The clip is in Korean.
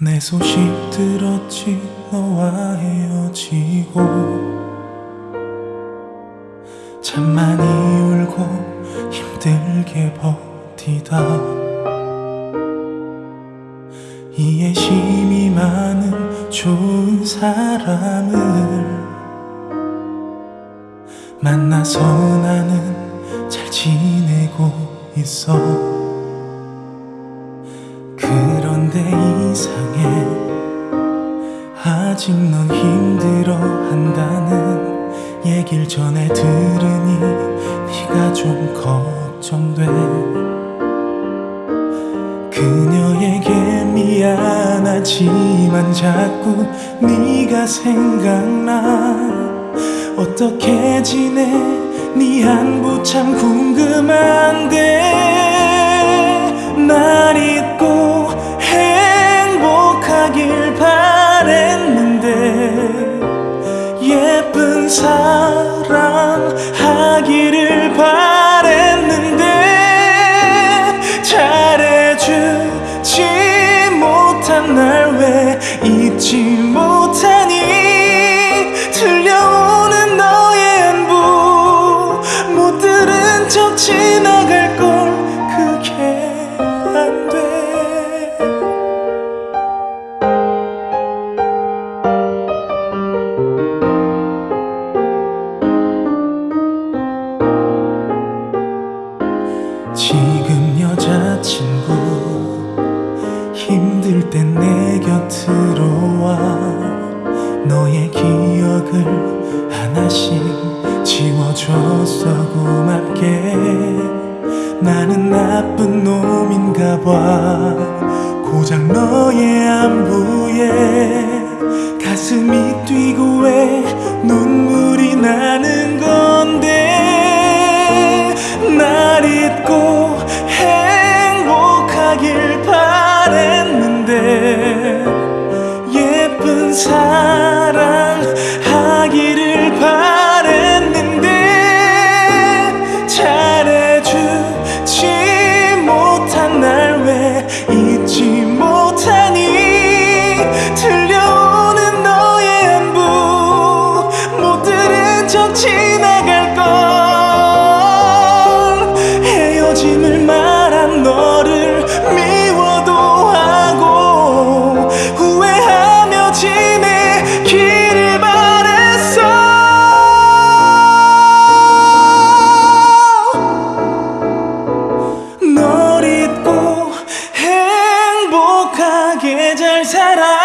내 소식 들었지 너와 헤어지고. 참 많이 울고 힘들게 버티다. 이해심이 많은 좋은 사람을 만나서 나는 잘 지내고 있어 아직 넌 힘들어 한다는 얘길 전에 들으니 네가 좀 걱정돼. 그녀에게 미안하지만 자꾸 네가 생각나. 어떻게 지내? 네 안부 참 궁금한데 사 지금 여자친구 힘들 땐내 곁으로 와. 너의 기억을 하나씩 지워줬어 고맙게. 나는 나쁜 놈인가 봐. 고작 너의 안부에 가슴이 뛰고 왜 날 잊고 행복하길 바랬는데 예쁜 사람 사랑.